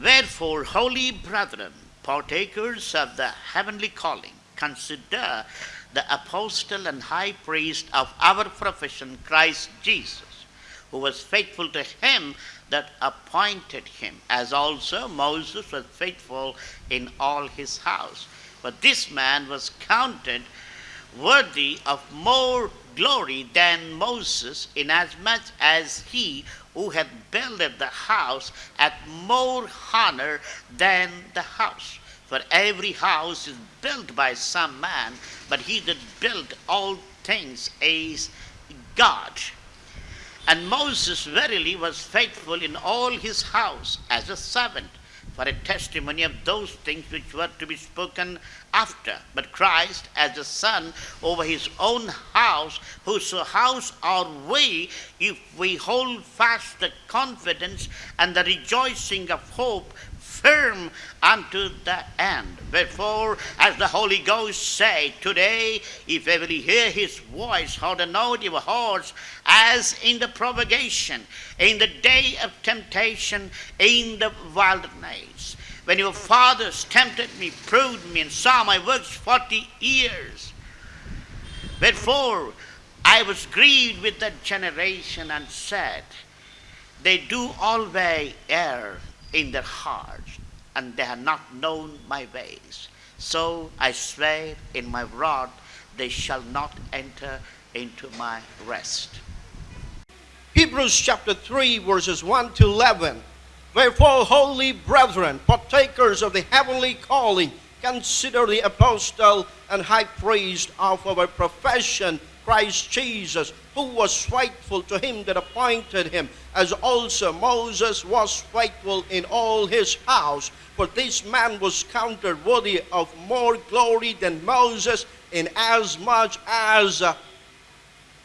Wherefore, holy brethren, partakers of the heavenly calling, consider the apostle and high priest of our profession, Christ Jesus, who was faithful to him that appointed him, as also Moses was faithful in all his house. But this man was counted worthy of more glory than Moses, inasmuch as he who had builded the house had more honor than the house. For every house is built by some man, but he that built all things is God. And Moses verily was faithful in all his house as a servant for a testimony of those things which were to be spoken after. But Christ as a son over his own house, whose house are we, if we hold fast the confidence and the rejoicing of hope firm unto the end. Wherefore, as the Holy Ghost say, Today, if ever you hear his voice, harden not your hearts, as in the provocation, in the day of temptation, in the wilderness. When your fathers tempted me, proved me, and saw my works forty years. Wherefore, I was grieved with that generation and said, They do always err in their hearts, and they have not known my ways. So I swear in my wrath, they shall not enter into my rest. Hebrews chapter 3, verses 1 to 11. Wherefore, holy brethren, partakers of the heavenly calling, consider the apostle and high priest of our profession, Christ Jesus, who was faithful to him that appointed him, as also Moses was faithful in all his house. For this man was counted worthy of more glory than Moses, inasmuch as uh,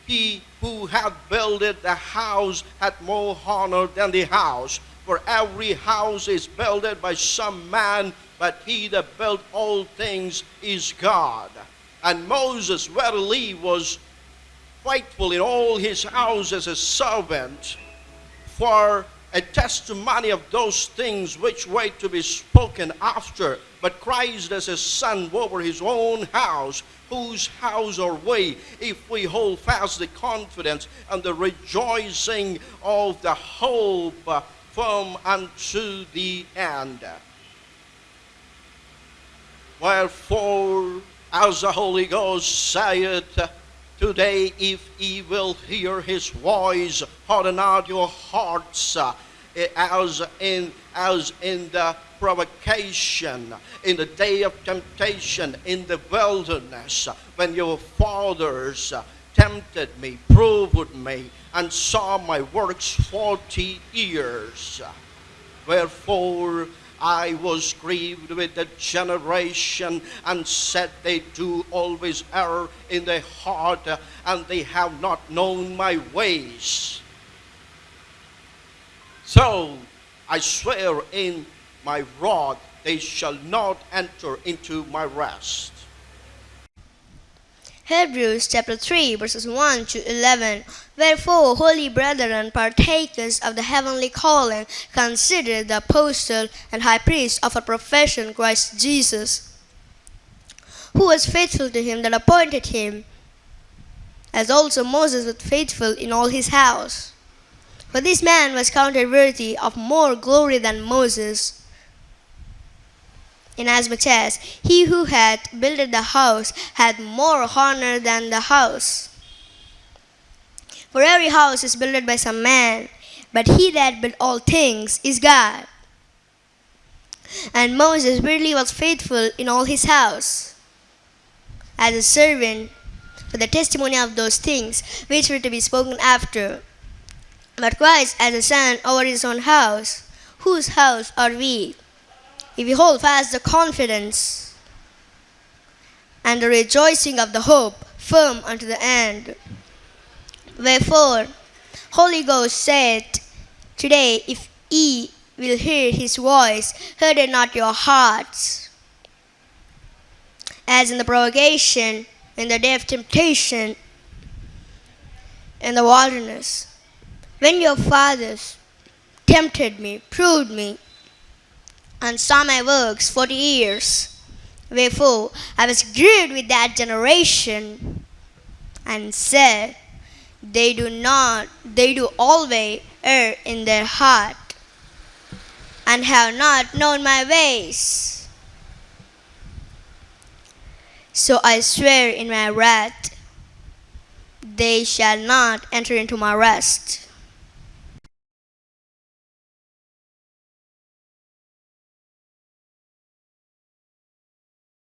he who had builded the house had more honor than the house. For every house is builded by some man, but he that built all things is God. And Moses verily was faithful in all his house as a servant for a testimony of those things which were to be spoken after. But Christ as a son over his own house, whose house are we, if we hold fast the confidence and the rejoicing of the hope firm unto the end. Wherefore, as the Holy Ghost saith, Today, if ye will hear his voice, harden not your hearts, uh, as in as in the provocation, in the day of temptation, in the wilderness, when your fathers uh, tempted me, proved me, and saw my works forty years. Wherefore I was grieved with the generation and said, They do always err in their heart, and they have not known my ways. So I swear in my wrath, they shall not enter into my rest. Hebrews chapter 3 verses 1 to 11. Wherefore, holy brethren, partakers of the heavenly calling, consider the apostle and high priest of our profession, Christ Jesus, who was faithful to him that appointed him, as also Moses was faithful in all his house. For this man was counted worthy of more glory than Moses inasmuch as he who had builded the house had more honor than the house. For every house is builded by some man, but he that built all things is God. And Moses really was faithful in all his house, as a servant for the testimony of those things which were to be spoken after. But Christ as a son over his own house, whose house are we? If we hold fast the confidence and the rejoicing of the hope firm unto the end. Wherefore, Holy Ghost said, Today, if ye will hear his voice, harden not your hearts. As in the provocation, in the day of temptation, in the wilderness, when your fathers tempted me, proved me, and saw my works forty years. Wherefore I was grieved with that generation, and said, They do not, they do always err in their heart, and have not known my ways. So I swear in my wrath, they shall not enter into my rest.